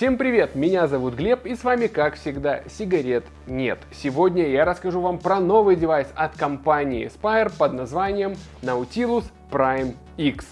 Всем привет, меня зовут Глеб и с вами как всегда сигарет нет. Сегодня я расскажу вам про новый девайс от компании Spire под названием Nautilus Prime X.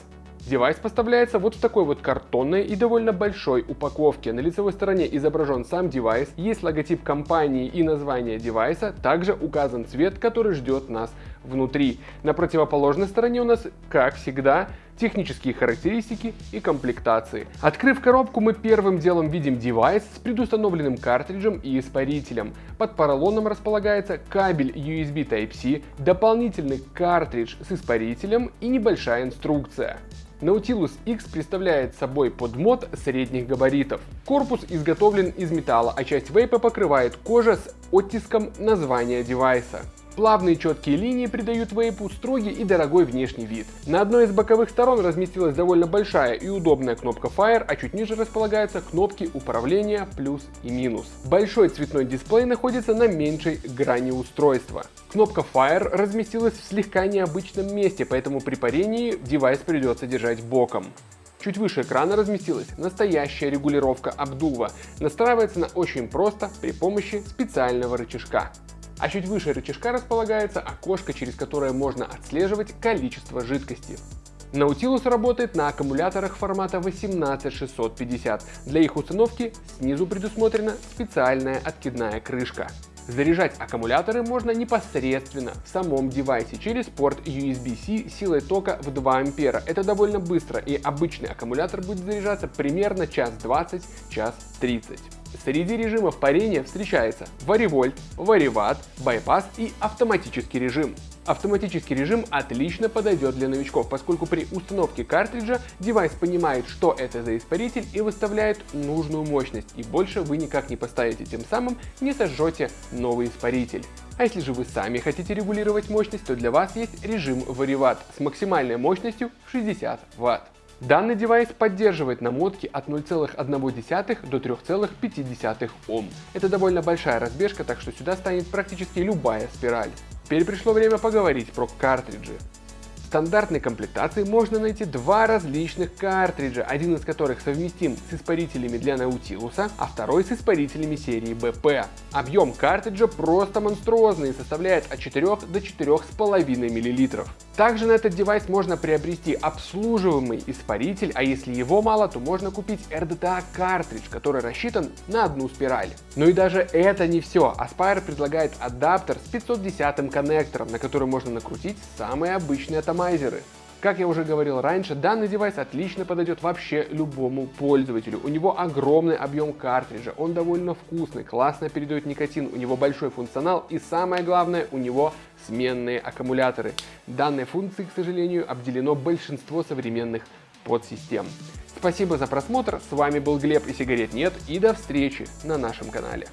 Девайс поставляется вот в такой вот картонной и довольно большой упаковке. На лицевой стороне изображен сам девайс, есть логотип компании и название девайса, также указан цвет, который ждет нас внутри. На противоположной стороне у нас, как всегда, технические характеристики и комплектации. Открыв коробку, мы первым делом видим девайс с предустановленным картриджем и испарителем. Под поролоном располагается кабель USB Type-C, дополнительный картридж с испарителем и небольшая инструкция. Nautilus X представляет собой подмод средних габаритов. Корпус изготовлен из металла, а часть вейпа покрывает кожа с оттиском названия девайса. Плавные четкие линии придают вейпу строгий и дорогой внешний вид. На одной из боковых сторон разместилась довольно большая и удобная кнопка Fire, а чуть ниже располагаются кнопки управления плюс и минус. Большой цветной дисплей находится на меньшей грани устройства. Кнопка Fire разместилась в слегка необычном месте, поэтому при парении девайс придется держать боком. Чуть выше экрана разместилась настоящая регулировка обдува. Настраивается она очень просто при помощи специального рычажка а чуть выше рычажка располагается окошко, через которое можно отслеживать количество жидкости. Nautilus работает на аккумуляторах формата 18650. Для их установки снизу предусмотрена специальная откидная крышка. Заряжать аккумуляторы можно непосредственно в самом девайсе через порт USB-C силой тока в 2 ампера. Это довольно быстро и обычный аккумулятор будет заряжаться примерно час 20, час 30. Среди режимов парения встречается варивольт, вариват, байпас и автоматический режим. Автоматический режим отлично подойдет для новичков, поскольку при установке картриджа девайс понимает, что это за испаритель и выставляет нужную мощность, и больше вы никак не поставите, тем самым не сожжете новый испаритель. А если же вы сами хотите регулировать мощность, то для вас есть режим вариват с максимальной мощностью 60 Вт. Данный девайс поддерживает намотки от 0,1 до 3,5 Ом. Это довольно большая разбежка, так что сюда станет практически любая спираль. Теперь пришло время поговорить про картриджи. В стандартной комплектации можно найти два различных картриджа, один из которых совместим с испарителями для Nautilus, а второй с испарителями серии BP. Объем картриджа просто монструозный и составляет от 4 до 4,5 мл. Также на этот девайс можно приобрести обслуживаемый испаритель, а если его мало, то можно купить RDTA картридж, который рассчитан на одну спираль. Но и даже это не все. Aspire предлагает адаптер с 510 коннектором, на который можно накрутить самые обычные атомайзеры. Как я уже говорил раньше, данный девайс отлично подойдет вообще любому пользователю. У него огромный объем картриджа, он довольно вкусный, классно передает никотин, у него большой функционал и самое главное, у него сменные аккумуляторы. Данной функцией, к сожалению, обделено большинство современных подсистем. Спасибо за просмотр, с вами был Глеб и сигарет нет и до встречи на нашем канале.